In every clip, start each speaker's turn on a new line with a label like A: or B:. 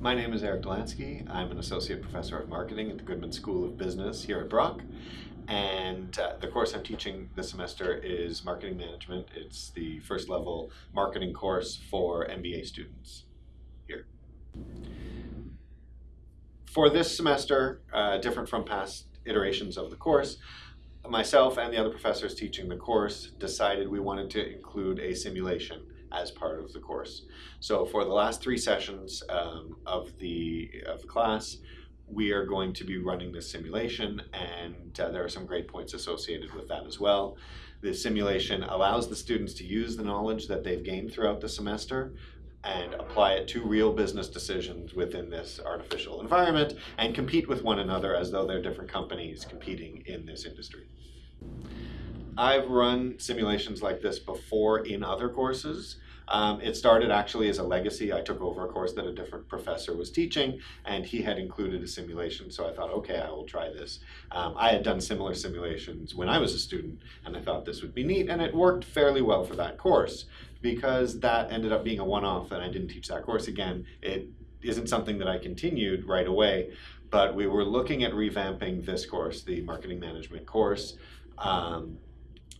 A: My name is Eric Dolansky. I'm an associate professor of marketing at the Goodman School of Business here at Brock. And uh, the course I'm teaching this semester is marketing management. It's the first level marketing course for MBA students here. For this semester, uh, different from past iterations of the course, myself and the other professors teaching the course decided we wanted to include a simulation as part of the course. So for the last three sessions um, of, the, of the class, we are going to be running this simulation and uh, there are some great points associated with that as well. The simulation allows the students to use the knowledge that they've gained throughout the semester and apply it to real business decisions within this artificial environment and compete with one another as though they're different companies competing in this industry. I've run simulations like this before in other courses. Um, it started actually as a legacy. I took over a course that a different professor was teaching, and he had included a simulation, so I thought, okay, I will try this. Um, I had done similar simulations when I was a student, and I thought this would be neat, and it worked fairly well for that course because that ended up being a one-off, and I didn't teach that course again. It isn't something that I continued right away, but we were looking at revamping this course, the marketing management course, um,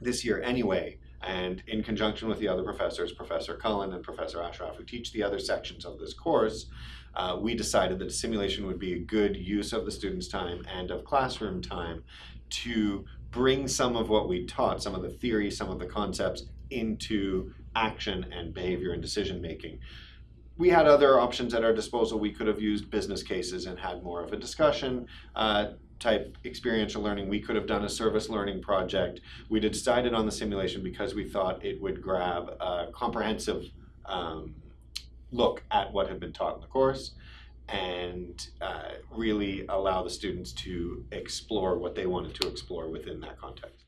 A: this year anyway. And in conjunction with the other professors, Professor Cullen and Professor Ashraf, who teach the other sections of this course, uh, we decided that simulation would be a good use of the students' time and of classroom time to bring some of what we taught, some of the theory, some of the concepts, into action and behavior and decision making. We had other options at our disposal. We could have used business cases and had more of a discussion. Uh, type experiential learning. We could have done a service learning project. We decided on the simulation because we thought it would grab a comprehensive um, look at what had been taught in the course and uh, really allow the students to explore what they wanted to explore within that context.